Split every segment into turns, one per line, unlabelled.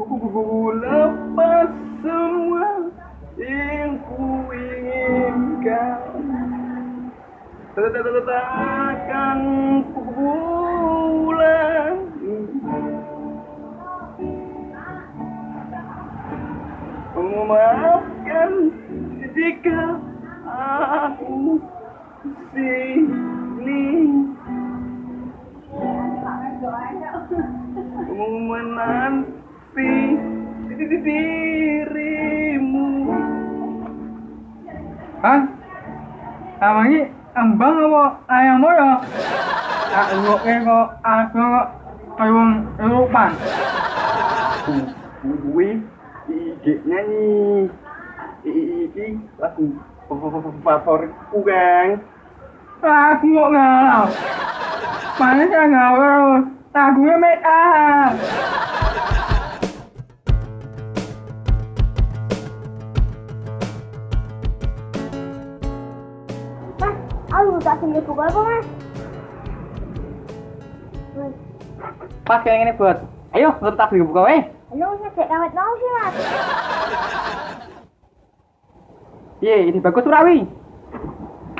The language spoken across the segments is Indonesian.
Ku lepas semua yang ku inginkan Takkan ku pulang Memaafkan jika aku sini. Menanti dirimu
Hah? Sama ini embang apa ayam mo ya? Tak luke kok aku kok kayak wong Eropa.
Gue iki nyanyi iki lagu favoritku Kang
Aku kok ngalau. Mana saya ngalau? Lagunya make
sini buka apa mas?
Pas kayak gini buat. Ayo, lu tak beli buka weh.
Halo, ngecek kawet mau sih mas?
Iya, ini bagus Surawi.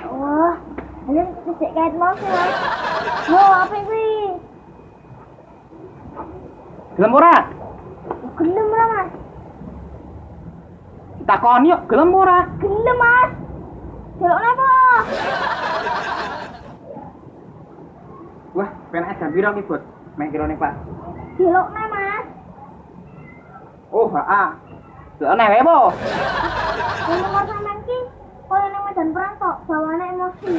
Wah, halo ngecek kawet mau sih mas? Yo, apa ini?
Gelem ora?
Gelem lah mas?
Takon yuk, gelem ora?
Gelem mas? Jelok apa?
Pengen jam piro ki, Bud? Mek kira nih, Pak.
Jelok mas?
Oh, heeh. Nek wae, Po.
Nomor sampean ki, kalau nang medan perang kok, bawaannya emosi.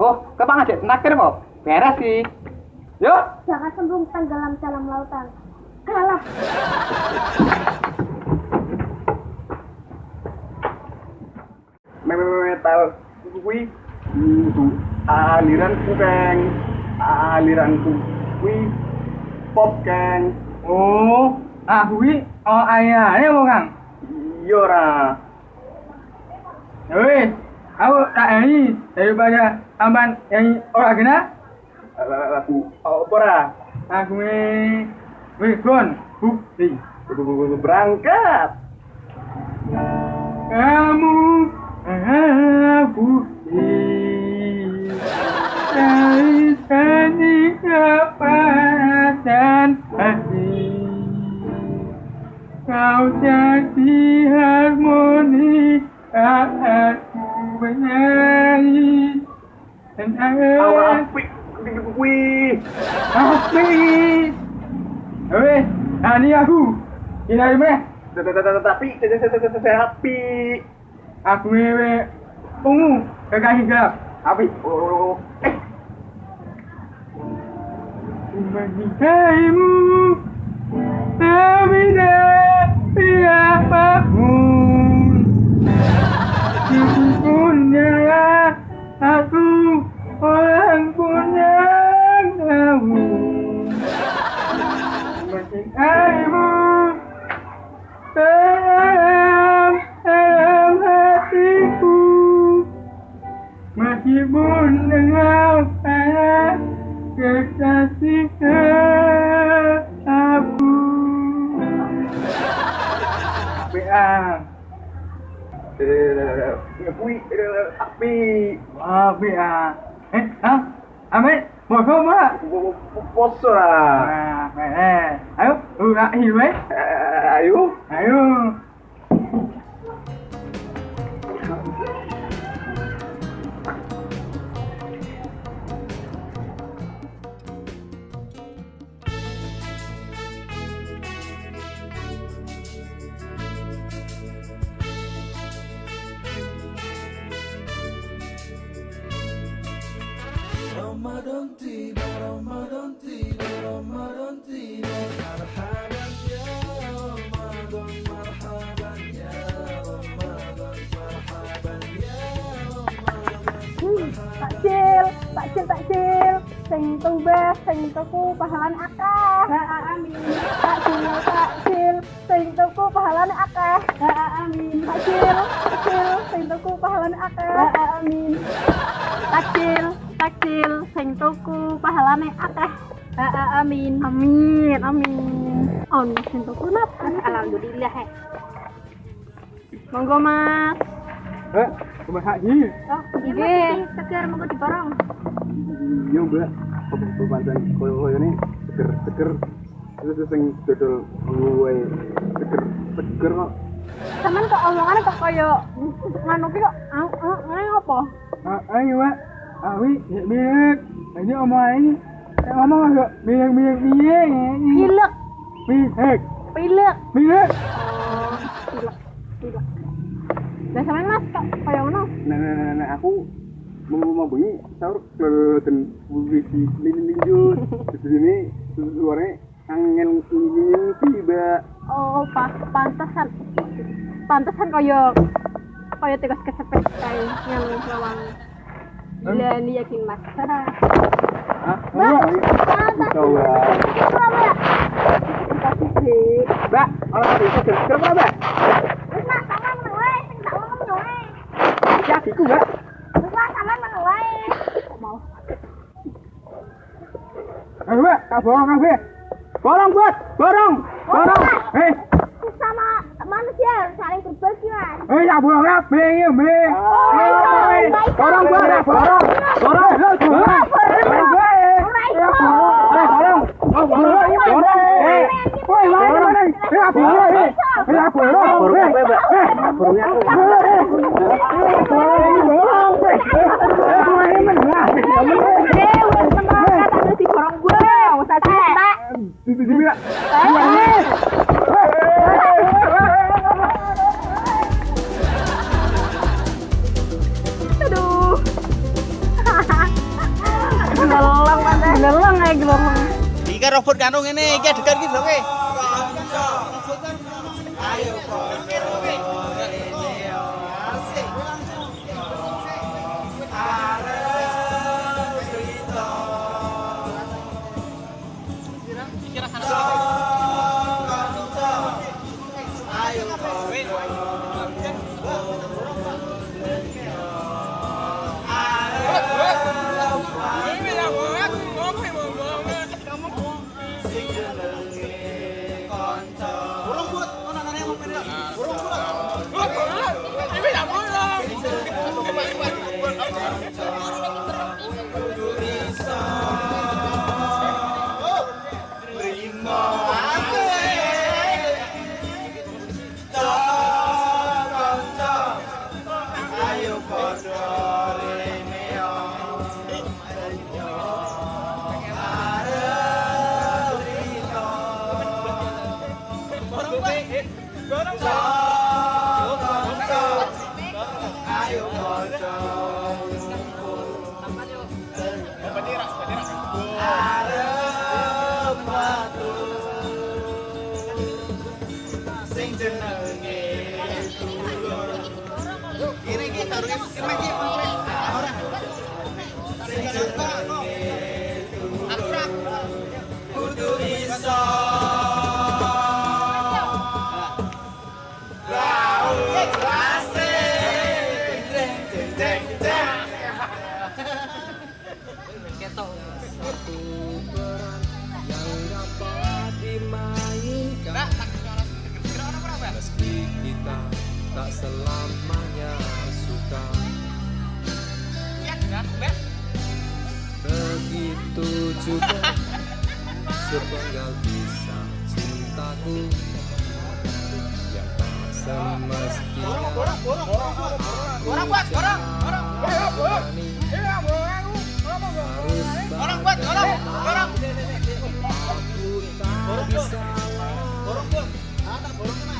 Oh, kepang aja tenaker, Po. Beres sih. Yuk.
Jangan sembung tenggelam dalam lautan. Kalah.
metal kuwi itu aliranku Kang aliranku kuwi pop Kang
Oh, aku ini oh ayahnya mau kang.
iya ora
Ya wis, aku tak nyanyi daripada amban nyanyi orang kena.
lagu apa ora
Aku ini wis gon bukti.
berangkat
Kamu aku Kau jadi harmoni saat ku bernyanyi Dan
awak
aku
apik kuwi
api. Weh, ini aku. Ini dari mana?
tapi tapi
Aku ini ungu. Kekasih gelap
tapi oh eh.
Menikaimu Tapi masih pun dengar pengen kekasihkan aku
PA Ayo,
ayo, ayo, ayo, ayo, ayo, ayo, ayo, ayo,
ayo, ayo,
ayo, ayo, ayo, ayo, ayo,
ayo,
ayo,
ayo Tiba, Ramadan tiba, Ramadan tiba Marhaban ya Ramadan, marhaban ya Ramadan Marhaban ya Ramadan
Hmm, takjil, takjil, takjil. Sing tumbas, sing tuku pahalane akeh. Ha amin. Takjil, takjil, sing tuku pahalane akeh. Ha amin. Takjil, takjil, sing tuku pahalane akeh. Ha amin. Takjil, takjil, sing tuku pahalane akeh. Ha amin. Amin, amin. On, sentuh kunap. Alhamdulillah, he. Monggo, Mas.
Eh, cuma haji.
Oh, iya, segar monggo diborong.
Iya, Mbak. Pembantuan koyo-koyo ini seger-seger. Terus sing dodol gue seger seger kok.
Sampeyan kok omongannya kok kaya nganu ki kok ah, apa?
Ah, ayo, Pak. Awi, ya milik. Ini omong ini. Eh, ngomong agak milik milik milik.
Pilek, pilek.
Milik.
Oh, pilek, pilek. Lah sampeyan Mas kok kaya ngono?
Nah, nah, nah, nah, aku mau mau bengi sahur kelihatan publisi lilin linjut di sini suaranya angin angin tiba
Oh, pas pantesan. Pantesan kaya kaya tegas kesepet kae yang lawang. Gila ini yakin Mas.
Ah
Mbak,
ya
ya? Sih.
mbak orang itu seger seger apa mbak
wae, sing tak ngomong meneng wae.
jakiku mbak
meneng wae. Kok mau?
Ayo, Pak. Tak borong kafe. Borong, buat. Borong. Borong. Eh,
Sama manusia saling berbagi, Mas.
eh, ya borong ya. Bing, ya, bing.
Oh,
Eh,
baik.
Borong, buat. ya, Borong. Borong. Eh, Borong. Borong, buat. Ya, borong. Eh, borong. Oh, borong. Iya, borong. Eh, woi, mana, mana? Eh, ya, borong. Eh, ya, borong.
Borong apa, Mbak?
Eh,
borongnya aku
Geleleng mana? Geleleng aja geleleng.
Iki robot kanu ngene, iki adegan iki lho kowe.
Meski sepenggal kisah cintaku Yang tak semestinya aku jalani Harus bagaimana Aku tak bisa Karena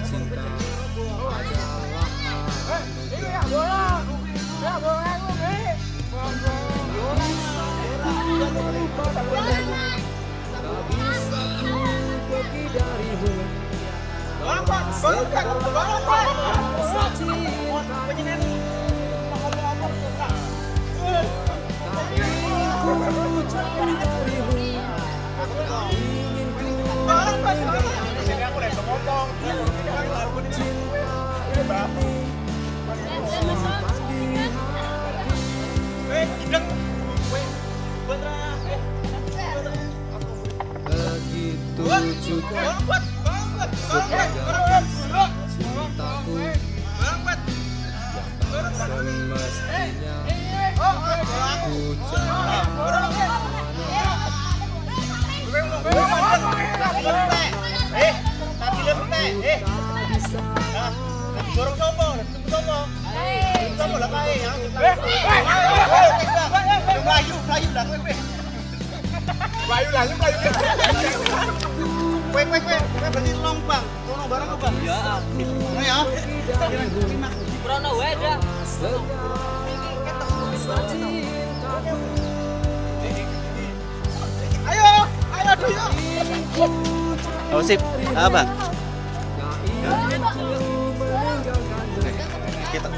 cinta adalah anugerah Tak ingin ku Cinta ini Simpan
Melayu lah, lu melayu. Kue, kue, kue, kue berarti tolong bang, tolong barang bang. Ya, oh ya. Ayo, ayo, ayo.
Oh sip, apa? Kita